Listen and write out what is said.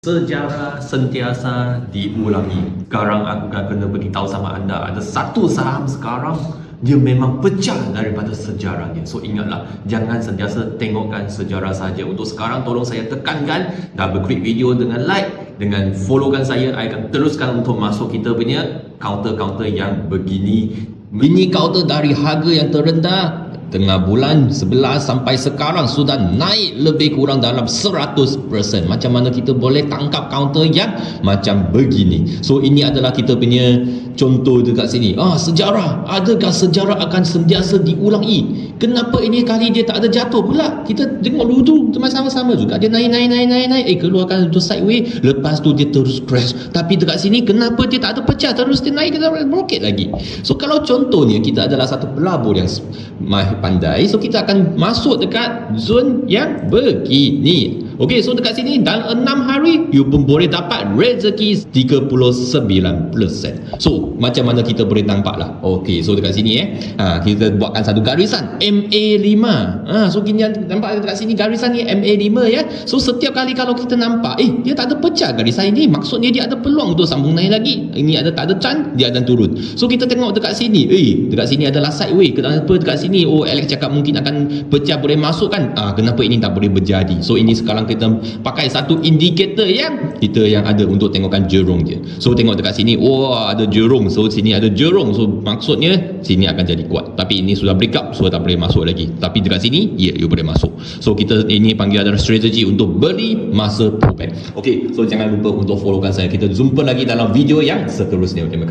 Sejarah sentiasa diulangi. Sekarang aku akan kena beritahu sama anda ada satu saham sekarang dia memang pecah daripada sejarahnya. So ingatlah, jangan sentiasa tengokkan sejarah saja. Untuk sekarang tolong saya tekankan dah berklik video dengan like, dengan followkan saya, saya akan teruskan untuk masuk kita punya counter-counter yang begini. Mini counter dari harga yang terendah tengah bulan 11 sampai sekarang sudah naik lebih kurang dalam 100% macam mana kita boleh tangkap counter yang macam begini? So ini adalah kita punya contoh dekat sini. Ah sejarah. Adakah sejarah akan sentiasa diulangi? Kenapa ini kali dia tak ada jatuh pula? Kita tengok dulu tu sama-sama juga. Dia naik naik naik naik naik. Eh keluarkan untuk sideway lepas tu dia terus crash. Tapi dekat sini kenapa dia tak ada pecah? Terus dia naik ke dalam roket lagi. So kalau contohnya kita adalah satu pelabur yang pandai so kita akan masuk dekat zon yang begini Okey, so dekat sini dalam 6 hari you pun boleh dapat rezeki 39%. So, macam mana kita boleh nampak lah. Okey, so dekat sini eh, ha, kita buatkan satu garisan MA5. Ha, so kini nampak dekat sini garisan ni MA5 ya. So setiap kali kalau kita nampak, eh dia tak ada pecah garisan ini, maksudnya dia ada peluang untuk sambung naik lagi. Ini ada tak ada chance, dia akan turun. So kita tengok dekat sini, eh dekat sini adalah sideway. Kenapa dekat sini? Oh, Alex cakap mungkin akan pecah boleh masuk kan? Ah, kenapa ini tak boleh berjadi? So ini sekarang kita pakai satu indikator yang kita yang ada untuk tengokkan jerung dia. So tengok dekat sini, oh ada jerung. So sini ada jerung. So maksudnya sini akan jadi kuat. Tapi ini sudah break up, so tak boleh masuk lagi. Tapi dekat sini, ya, yeah, you boleh masuk. So kita ini panggil adalah strategi untuk beli masa pullback. Okay, so jangan lupa untuk followkan saya. Kita jumpa lagi dalam video yang seterusnya. Kasih.